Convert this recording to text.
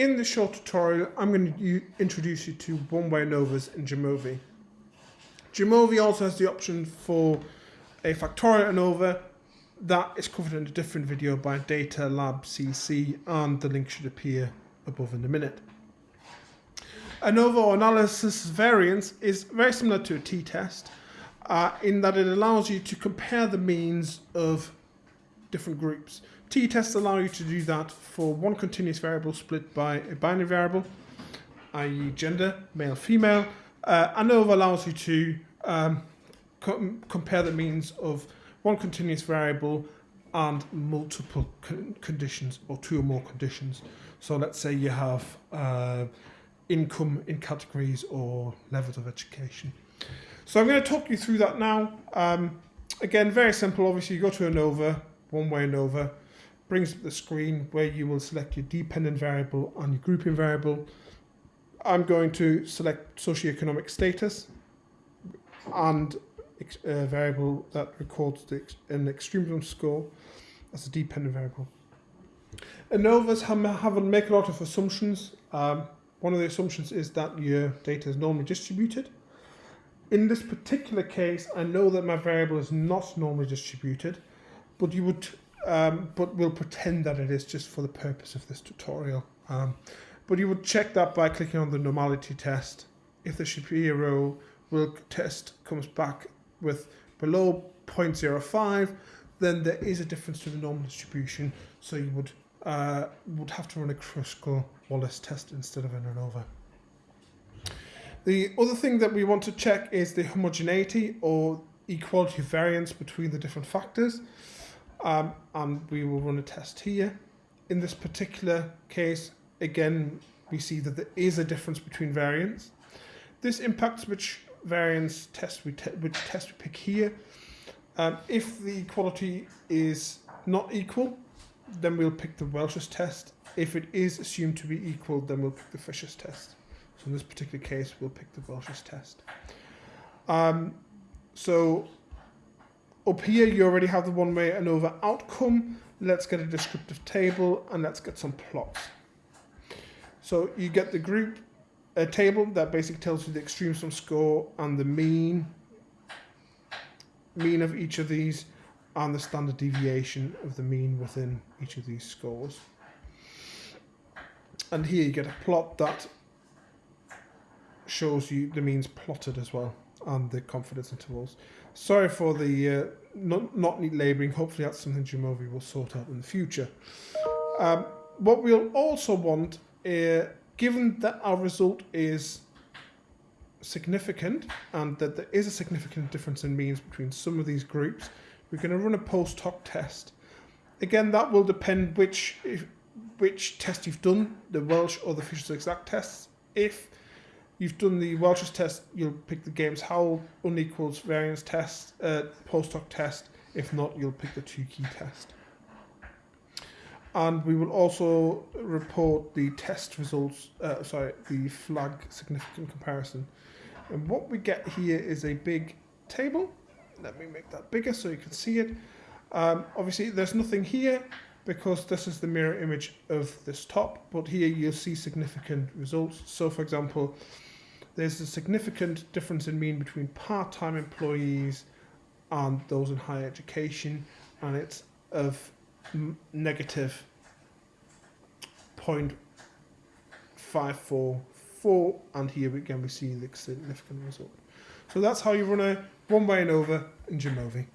in this short tutorial, I'm going to introduce you to one-way ANOVAs in Jamovi. Jamovi also has the option for a factorial ANOVA that is covered in a different video by Data Lab CC and the link should appear above in a minute. ANOVA analysis variance is very similar to a t-test uh, in that it allows you to compare the means of different groups. T-tests allow you to do that for one continuous variable split by a binary variable, i.e. gender, male, female. Uh, ANOVA allows you to um, com compare the means of one continuous variable and multiple con conditions or two or more conditions. So let's say you have uh, income in categories or levels of education. So I'm going to talk you through that now. Um, again, very simple. Obviously, you go to ANOVA, one-way and ANOVA, brings up the screen where you will select your dependent variable and your grouping variable. I'm going to select socioeconomic status and a variable that records the, an extremism score as a dependent variable. ANOVAs have, have make a lot of assumptions. Um, one of the assumptions is that your data is normally distributed. In this particular case, I know that my variable is not normally distributed, but you would um, but we'll pretend that it is just for the purpose of this tutorial. Um, but you would check that by clicking on the normality test. If the Shapiro will test comes back with below 0.05, then there is a difference to the normal distribution. So you would uh, would have to run a Kruskal-Wallis test instead of an ANOVA. The other thing that we want to check is the homogeneity or equality of variance between the different factors um, and we will run a test here. In this particular case, again, we see that there is a difference between variants. This impacts which variance test we te which test we pick here. Um, if the equality is not equal, then we'll pick the Welch's test. If it is assumed to be equal, then we'll pick the Fisher's test. So in this particular case, we'll pick the Welch's test. Um, so up here, you already have the one-way ANOVA outcome. Let's get a descriptive table and let's get some plots. So you get the group a table that basically tells you the extremism score and the mean mean of each of these and the standard deviation of the mean within each of these scores. And here you get a plot that shows you the means plotted as well and the confidence intervals. Sorry for the uh, not, not neat labelling. Hopefully that's something Jamovi will sort out in the future. Um, what we'll also want, uh, given that our result is significant and that there is a significant difference in means between some of these groups, we're going to run a post hoc test. Again, that will depend which if, which test you've done, the Welch or the Fisher's exact tests. If you've done the Welch's test, you'll pick the Games Howell unequals variance test, uh, post hoc test. If not, you'll pick the Tukey test. And we will also report the test results, uh, sorry, the flag significant comparison. And what we get here is a big table. Let me make that bigger so you can see it. Um, obviously, there's nothing here because this is the mirror image of this top, but here you'll see significant results. So for example, there's a significant difference in mean between part-time employees and those in higher education, and it's of negative 0.544, and here again we see the significant result. So that's how you run a one-way ANOVA in Jamovi.